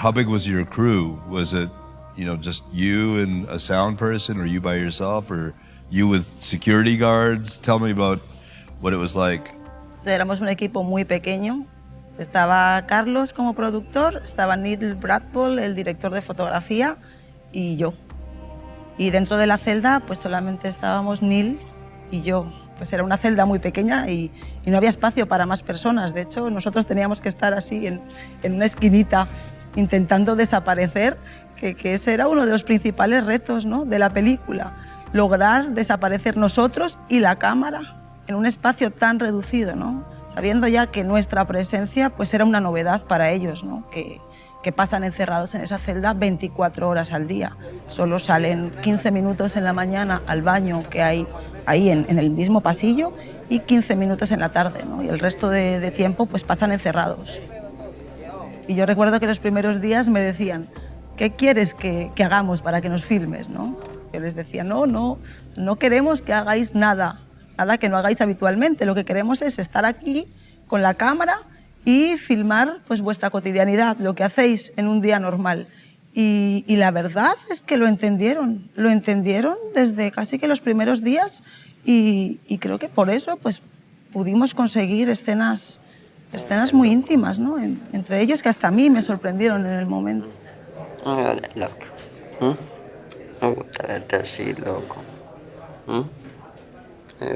How big was your crew? Was it, you know, just you and a sound person, or you by yourself, or you with security guards? Tell me about what it was like. Éramos un equipo muy pequeño. Estaba Carlos como productor, estaba Neil Bradpole, el director de fotografía, y yo. Y dentro de la celda, pues solamente estábamos Neil y yo. Pues era una celda muy pequeña y, y no había espacio para más personas. De hecho, nosotros teníamos que estar así en, en una esquinita intentando desaparecer, que, que, ese era uno de los principales retos ¿no? de la película, lograr desaparecer nosotros y la cámara en un espacio tan reducido, ¿no? sabiendo ya que nuestra presencia pues, era una novedad para ellos, ¿no? que, que pasan encerrados en esa celda 24 horas al día. Solo salen 15 minutos en la mañana al baño que hay ahí en, en el mismo pasillo y 15 minutos en la tarde, ¿no? y el resto de, de tiempo pues, pasan encerrados. Y yo recuerdo que los primeros días me decían, ¿qué quieres que, que, hagamos para que nos filmes? ¿no? Yo les decía, no, no, no queremos que hagáis nada, nada que no hagáis habitualmente. Lo que queremos es estar aquí con la cámara y filmar pues, vuestra cotidianidad, lo que hacéis en un día normal. Y, y, la verdad es que lo entendieron, lo entendieron desde casi que los primeros días y, y creo que por eso pues, pudimos conseguir escenas escenas muy íntimas, ¿no? En, entre ellos que hasta a mí me sorprendieron en el momento. No, loco. ¿Mm? Me gusta verte así, loco. ¿Mm?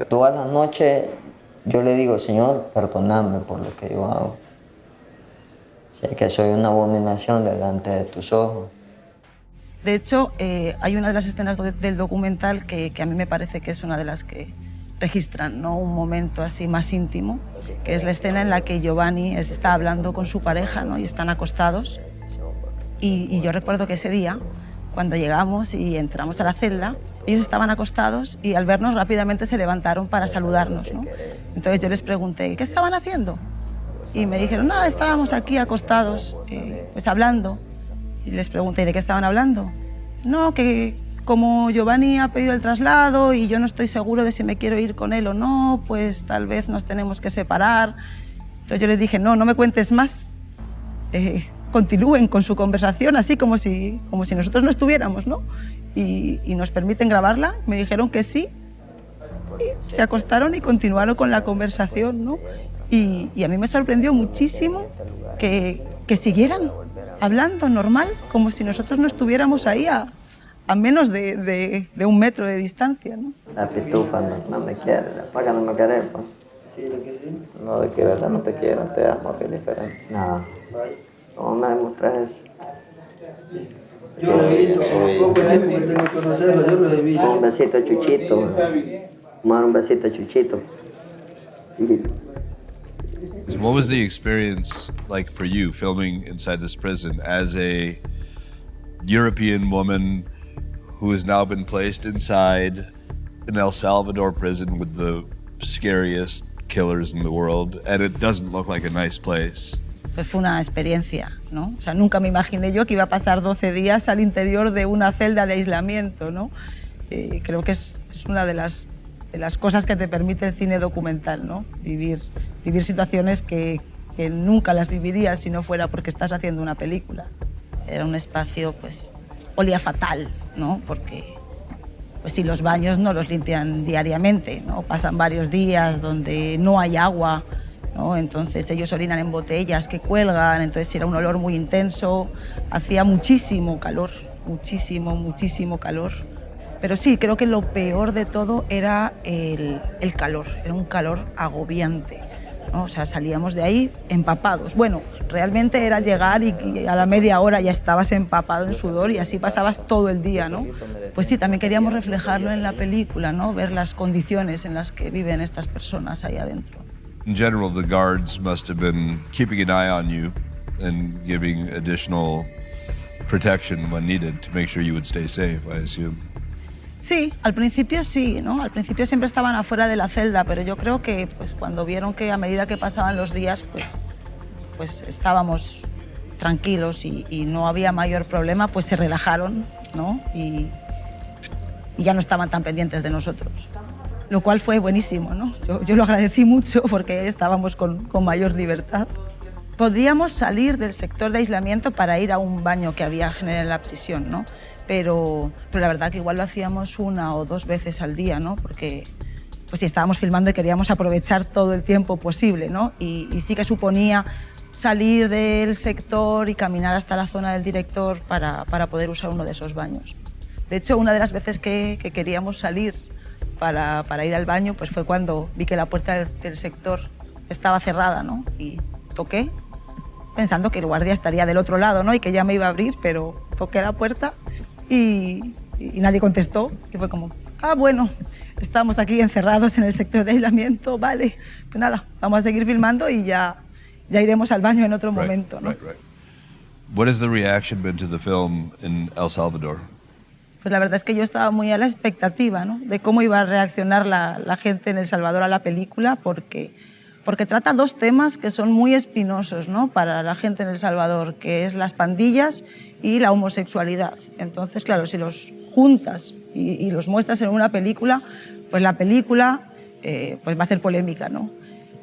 Toda la noche yo le digo, Señor, perdóname por lo que yo hago. Sé que soy una abominación delante de tus ojos. De hecho, eh, hay una de las escenas del documental que, que a mí me parece que es una de las que registran ¿no? un momento así más íntimo, que es la escena en la que Giovanni está hablando con su pareja ¿no? y están acostados. Y, y, yo recuerdo que ese día, cuando llegamos y entramos a la celda, ellos estaban acostados y al vernos rápidamente se levantaron para saludarnos. ¿no? Entonces yo les pregunté, ¿qué estaban haciendo? Y me dijeron, nada, estábamos aquí acostados, eh, pues hablando. Y les pregunté, ¿de qué estaban hablando? No, que como Giovanni ha pedido el traslado y yo no estoy seguro de si me quiero ir con él o no, pues tal vez nos tenemos que separar. Entonces yo les dije, no, no me cuentes más. Eh, continúen con su conversación así como si, como si nosotros no estuviéramos, ¿no? Y, y nos permiten grabarla. Me dijeron que sí. Y se acostaron y continuaron con la conversación, ¿no? Y, y a mí me sorprendió muchísimo que, que siguieran hablando normal, como si nosotros no estuviéramos ahí a, a menos de, de, de, un metro de distancia. ¿no? La pitufa no, no me quiere, la paga no me quiere. Pues. Sí, lo que sí. No, de que verdad no te quiero, te amo, que es diferente. No. ¿Cómo me demostras eso? Yo lo he visto, poco tiempo que tengo que conocerlo, yo lo he visto. Un besito chuchito. Mar un besito chuchito. Chuchito. What was the experience like for you filming inside this prison as a European woman who has now been placed inside an El Salvador prison with the scariest killers in the world and it doesn't look like a nice place? Pues fue una experiencia, ¿no? O sea, nunca me imaginé yo que iba a pasar 12 días al interior de una celda de aislamiento, ¿no? Eh, creo que es, es una de las, de las cosas que te permite el cine documental, ¿no? Vivir, vivir situaciones que, que nunca las vivirías si no fuera porque estás haciendo una película. Era un espacio, pues, olía fatal, ¿no? Porque, pues si los baños no los limpian diariamente. Pasan varios días donde no hay agua. Entonces ellos orinan en botellas que cuelgan, entonces era un olor muy intenso, hacía muchísimo calor, muchísimo, muchísimo calor. Pero sí, creo que lo peor de todo era el calor, era un calor agobiante. ¿No? O sea, salíamos de ahí empapados. Bueno, realmente era llegar y, y, a la media hora ya estabas empapado en sudor y así pasabas todo el día, ¿no? Pues sí, también queríamos reflejarlo en la película, ¿no? Ver las condiciones en las que viven estas personas ahí adentro. In general, the guards must have been keeping an eye on you and giving additional protection when needed to make sure you would stay safe, I assume. Sí, al principio sí, ¿no? Al principio siempre estaban afuera de la celda, pero yo creo que pues, cuando vieron que a medida que pasaban los días, pues, pues estábamos tranquilos y, no había mayor problema, pues se relajaron, ¿no? Y, ya no estaban tan pendientes de nosotros. Lo cual fue buenísimo, ¿no? Yo, yo lo agradecí mucho porque estábamos con, con mayor libertad. Podíamos salir del sector de aislamiento para ir a un baño que había en la prisión, ¿no? Pero, pero la verdad que igual lo hacíamos una o dos veces al día, ¿no? Porque pues, si estábamos filmando y queríamos aprovechar todo el tiempo posible, ¿no? Y, y, sí que suponía salir del sector y caminar hasta la zona del director para, para poder usar uno de esos baños. De hecho, una de las veces que, que queríamos salir para, para, ir al baño pues fue cuando vi que la puerta del, del sector estaba cerrada, ¿no? Y toqué pensando que el guardia estaría del otro lado, ¿no? Y que ya me iba a abrir, pero toqué la puerta y, y, nadie contestó. Y fue como, ah, bueno, estamos aquí encerrados en el sector de aislamiento, vale. Pues nada, vamos a seguir filmando y ya, ya iremos al baño en otro right, momento, ¿no? Right, right. What has the reaction been to the film in El Salvador? Pues la verdad es que yo estaba muy a la expectativa, ¿no? De cómo iba a reaccionar la, la gente en El Salvador a la película, porque porque trata dos temas que son muy espinosos ¿no? para la gente en El Salvador, que es las pandillas y la homosexualidad. Entonces, claro, si los juntas y, los muestras en una película, pues la película eh, pues va a ser polémica, ¿no?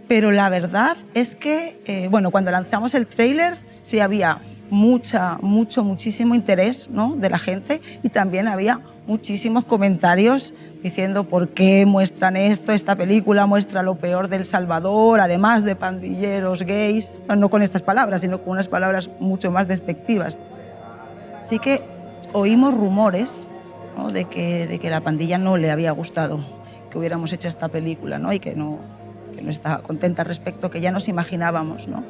Pero la verdad es que, eh, bueno, cuando lanzamos el tráiler sí había mucha, mucho, muchísimo interés ¿no? de la gente y también había muchísimos comentarios diciendo por qué muestran esto, esta película muestra lo peor del Salvador, además de pandilleros, gays, no con estas palabras, sino con unas palabras mucho más despectivas. Así que oímos rumores ¿no? de, que, de que la pandilla no le había gustado que hubiéramos hecho esta película ¿no? y que no, que no estaba contenta al respecto, que ya nos imaginábamos. ¿no?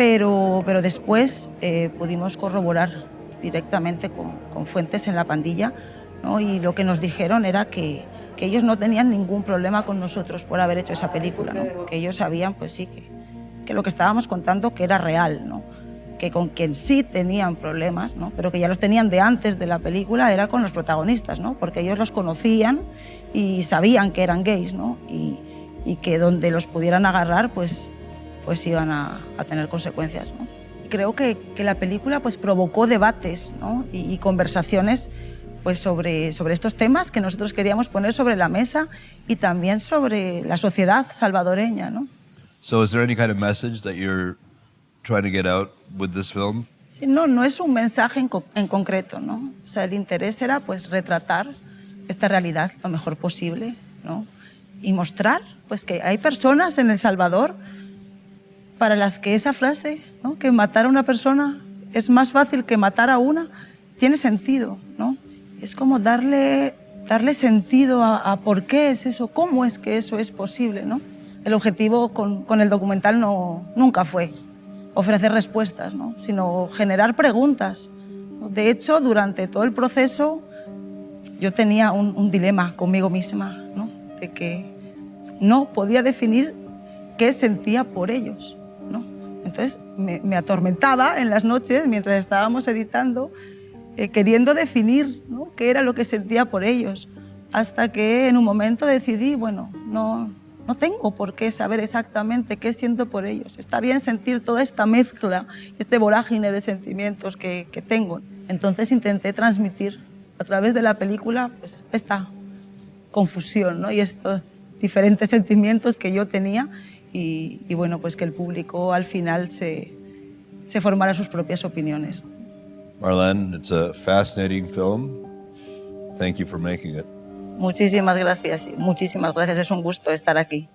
Pero, pero después eh, pudimos corroborar directamente con, con fuentes en la pandilla ¿no? y lo que nos dijeron era que, que, ellos no tenían ningún problema con nosotros por haber hecho esa película, ¿no? que ellos sabían, pues sí, que, que, lo que estábamos contando que era real, ¿no? que con quien sí tenían problemas, ¿no? pero que ya los tenían de antes de la película, era con los protagonistas, ¿no? porque ellos los conocían y sabían que eran gays, ¿no? y, y que donde los pudieran agarrar, pues, pues iban a, a tener consecuencias. ¿no? Creo que, que, la película pues, provocó debates ¿no? y, y conversaciones pues sobre, sobre estos temas que nosotros queríamos poner sobre la mesa y también sobre la sociedad salvadoreña, ¿no? So is there any kind of message that you're trying to get out with this film? No, no es un mensaje en, co en concreto, ¿no? O sea, el interés era pues retratar esta realidad lo mejor posible, ¿no? Y mostrar pues que hay personas en El Salvador para las que esa frase, que matar a una persona es más fácil que matar a una, tiene sentido. ¿no? Es como darle, darle sentido a, por qué es eso, cómo es que eso es posible. ¿no? El objetivo con, con el documental no, nunca fue ofrecer respuestas, ¿no? sino generar preguntas. De hecho, durante todo el proceso yo tenía un, un dilema conmigo misma, ¿no? de que no podía definir qué sentía por ellos. Entonces me, me atormentaba en las noches mientras estábamos editando, eh, queriendo definir qué era lo que sentía por ellos, hasta que en un momento decidí, bueno, no, no tengo por qué saber exactamente qué siento por ellos. Está bien sentir toda esta mezcla, este vorágine de sentimientos que, tengo. Entonces intenté transmitir a través de la película pues, esta confusión y estos diferentes sentimientos que yo tenía y, y, bueno, pues que el público al final se, se formara sus propias opiniones. Marlene, it's a fascinating film. Thank you for making it. Muchísimas gracias, muchísimas gracias. Es un gusto estar aquí.